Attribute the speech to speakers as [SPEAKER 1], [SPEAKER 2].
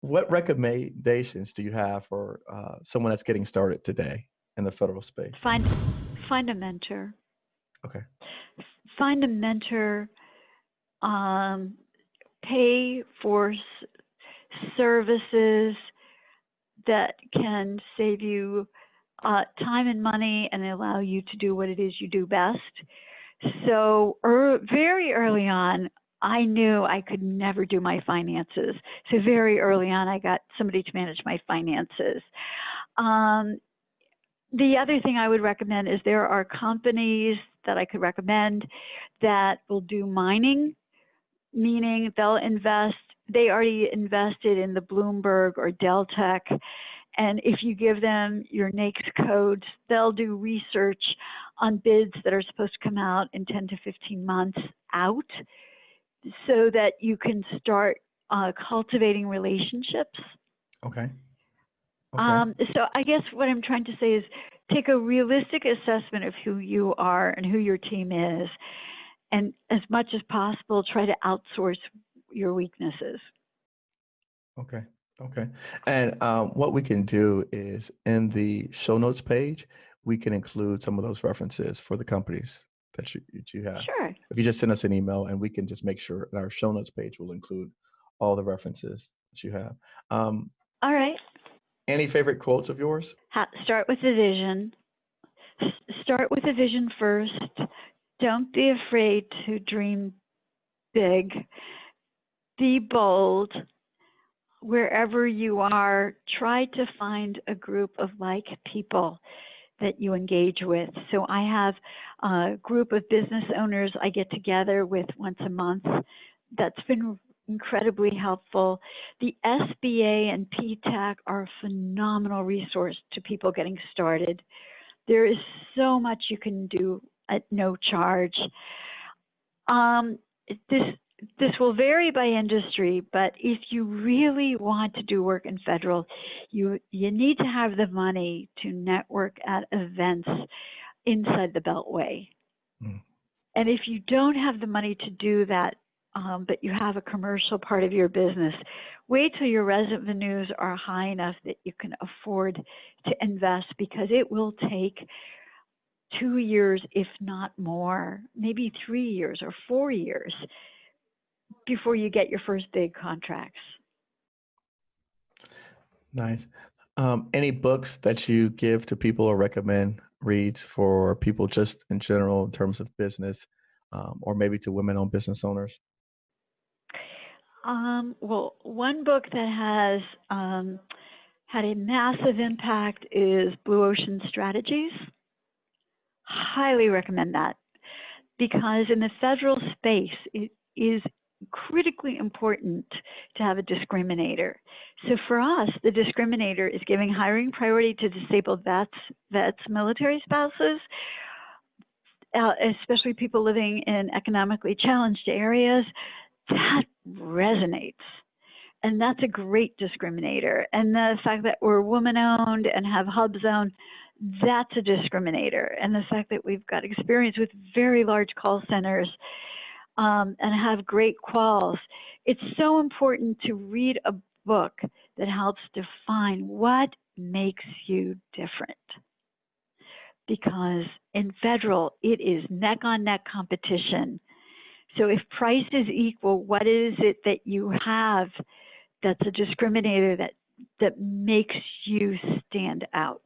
[SPEAKER 1] what recommendations do you have for uh, someone that's getting started today in the federal space?
[SPEAKER 2] Find find a mentor.
[SPEAKER 1] Okay.
[SPEAKER 2] Find a mentor. Um, pay for s- services that can save you uh, time and money and allow you to do what it is you do best. So, er, very early on, I knew I could never do my finances. So, very early on, I got somebody to manage my finances. Um, the other thing I would recommend is there are companies that I could recommend that will do mining, meaning they'll invest, they already invested in the Bloomberg or Deltek. And if you give them your NAICS codes, they'll do research on bids that are supposed to come out in 10 to 15 months out so that you can start uh, cultivating relationships.
[SPEAKER 1] Okay. Okay.
[SPEAKER 2] Um, so I guess what I'm trying to say is take a realistic assessment of who you are and who your team is, and as much as possible, try to outsource your weaknesses.
[SPEAKER 1] Okay. Okay. And um, what we can do is in the show notes page, we can include some of those references for the companies that you, that you have.
[SPEAKER 2] Sure.
[SPEAKER 1] If you just send us an email and we can just make sure that our show notes page will include all the references that you have. Um,
[SPEAKER 2] All right.
[SPEAKER 1] any favorite quotes of yours?
[SPEAKER 2] Ha- start with the vision. Start with the vision first. Don't be afraid to dream big. Be bold. Wherever you are, try to find a group of like people that you engage with. So I have a group of business owners I get together with once a month. That's been incredibly helpful. The SBA and PTAC are a phenomenal resource to people getting started. There is so much you can do at no charge. Um, this this will vary by industry, but if you really want to do work in federal, you you need to have the money to network at events inside the Beltway.
[SPEAKER 1] Mm.
[SPEAKER 2] And if you don't have the money to do that, um, but you have a commercial part of your business, wait till your revenues are high enough that you can afford to invest because it will take two years, if not more, maybe three years or four years before you get your first big contracts.
[SPEAKER 1] Nice. Um, any books that you give to people or recommend reads for people just in general in terms of business um, or maybe to women owned business owners?
[SPEAKER 2] Um, well, one book that has um, had a massive impact is Blue Ocean Strategies. Highly recommend that because in the federal space, it is critically important to have a discriminator. So for us, the discriminator is giving hiring priority to disabled vets, vets, military spouses, uh, especially people living in economically challenged areas. That resonates. And that's a great discriminator. And the fact that we're woman owned and have Hub Zone, that's a discriminator. And the fact that we've got experience with very large call centers um, and have great quals. It's so important to read a book that helps define what makes you different. Because in federal, it is neck on neck competition. So if price is equal, what is it that you have that's a discriminator that that makes you stand out?